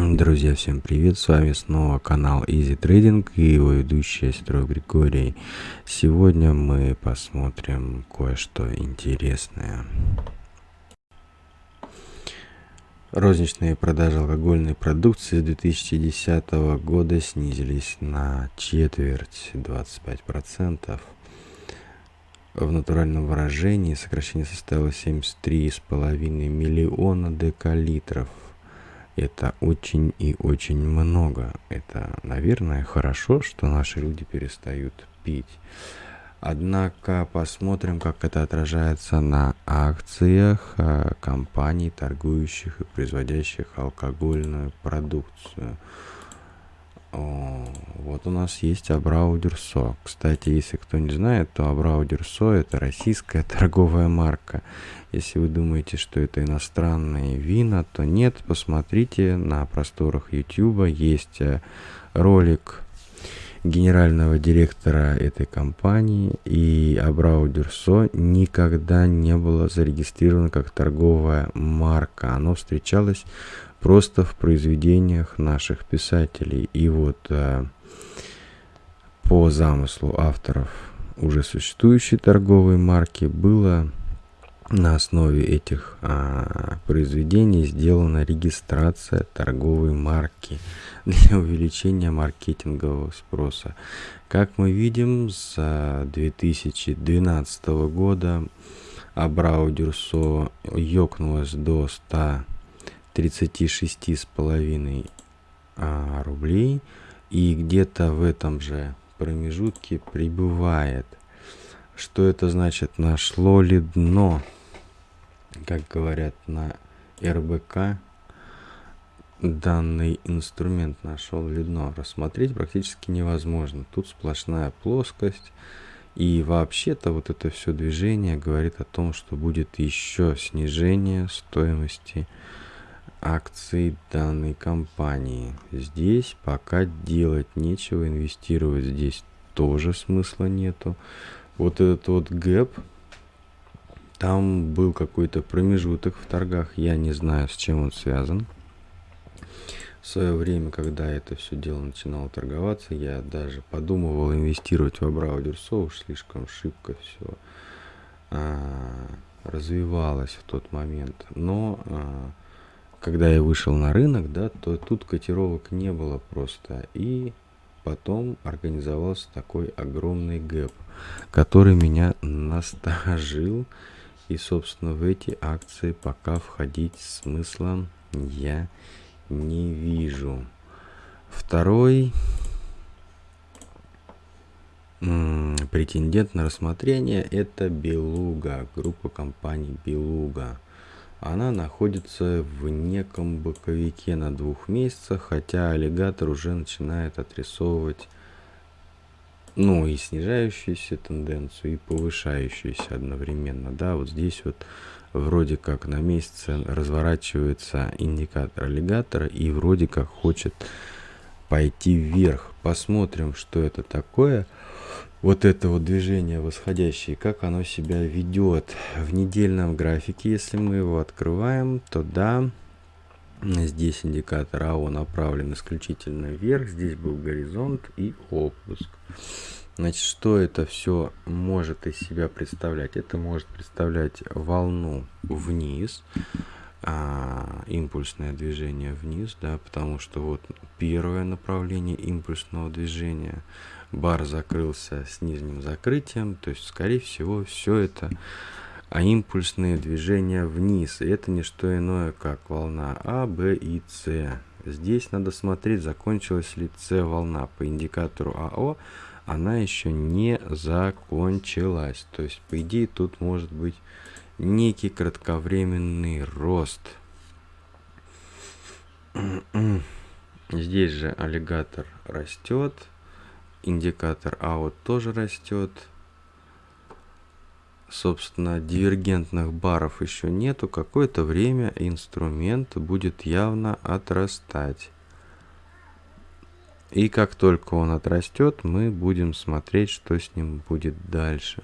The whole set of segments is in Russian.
Друзья, всем привет! С вами снова канал Easy Trading и его ведущий Строй Григорий. Сегодня мы посмотрим кое-что интересное. Розничные продажи алкогольной продукции с 2010 года снизились на четверть, 25%. В натуральном выражении сокращение составило 73,5 миллиона декалитров – это очень и очень много. Это, наверное, хорошо, что наши люди перестают пить. Однако посмотрим, как это отражается на акциях э, компаний, торгующих и производящих алкогольную продукцию. О, вот у нас есть Абрау Дюрсо. Кстати, если кто не знает, то Абрау Дюрсо это российская торговая марка. Если вы думаете, что это иностранные вина, то нет, посмотрите на просторах YouTube есть э, ролик генерального директора этой компании и Абрау Дюрсо никогда не было зарегистрировано как торговая марка. Оно встречалось просто в произведениях наших писателей. И вот э, по замыслу авторов уже существующей торговой марки было на основе этих а, произведений сделана регистрация торговой марки для увеличения маркетингового спроса. Как мы видим, с 2012 года Абрау Дюрсо ёкнулось до 100 36,5 а, рублей. И где-то в этом же промежутке прибывает. Что это значит? Нашло ли дно? Как говорят на РБК, данный инструмент нашел ли дно. Рассмотреть практически невозможно. Тут сплошная плоскость. И вообще-то вот это все движение говорит о том, что будет еще снижение стоимости акций данной компании. Здесь пока делать нечего, инвестировать здесь тоже смысла нету. Вот этот вот гэп, там был какой-то промежуток в торгах, я не знаю, с чем он связан. В свое время, когда это все дело начинало торговаться, я даже подумывал инвестировать в Абраудерсо, уж слишком шибко все а, развивалось в тот момент. Но а, когда я вышел на рынок, да, то тут котировок не было просто. И потом организовался такой огромный гэп, который меня насторожил. И, собственно, в эти акции пока входить смысла я не вижу. Второй претендент на рассмотрение это Белуга, группа компаний Белуга она находится в неком боковике на двух месяцах, хотя аллигатор уже начинает отрисовывать ну и снижающуюся тенденцию, и повышающуюся одновременно. Да, вот здесь вот вроде как на месяце разворачивается индикатор аллигатора и вроде как хочет пойти вверх. Посмотрим, что это такое вот это вот движение восходящее, как оно себя ведет в недельном графике. Если мы его открываем, то да, здесь индикатор АО направлен исключительно вверх, здесь был горизонт и опуск. Значит, что это все может из себя представлять? Это может представлять волну вниз, а, импульсное движение вниз, да, потому что вот первое направление импульсного движения – бар закрылся с нижним закрытием, то есть, скорее всего, все это а импульсные движения вниз. И это не что иное, как волна А, Б и С. Здесь надо смотреть, закончилась ли С волна. По индикатору АО она еще не закончилась. То есть, по идее, тут может быть некий кратковременный рост. Здесь же аллигатор растет индикатор out тоже растет. Собственно, дивергентных баров еще нету. Какое-то время инструмент будет явно отрастать. И как только он отрастет, мы будем смотреть, что с ним будет дальше.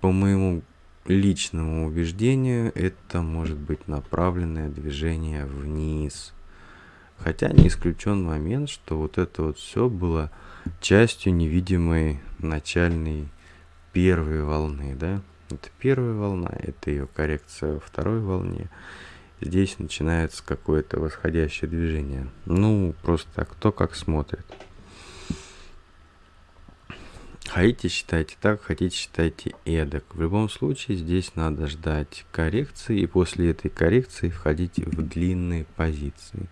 По моему личному убеждению, это может быть направленное движение вниз. Хотя не исключен момент, что вот это вот все было частью невидимой начальной первой волны, да? Это первая волна, это ее коррекция во второй волне. Здесь начинается какое-то восходящее движение. Ну, просто кто как смотрит. Хотите считайте так, хотите считайте эдак. В любом случае здесь надо ждать коррекции и после этой коррекции входить в длинные позиции.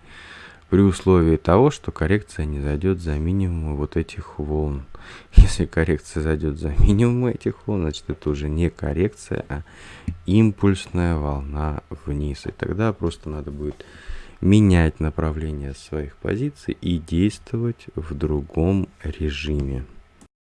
При условии того, что коррекция не зайдет за минимум вот этих волн. Если коррекция зайдет за минимум этих волн, значит это уже не коррекция, а импульсная волна вниз. И тогда просто надо будет менять направление своих позиций и действовать в другом режиме.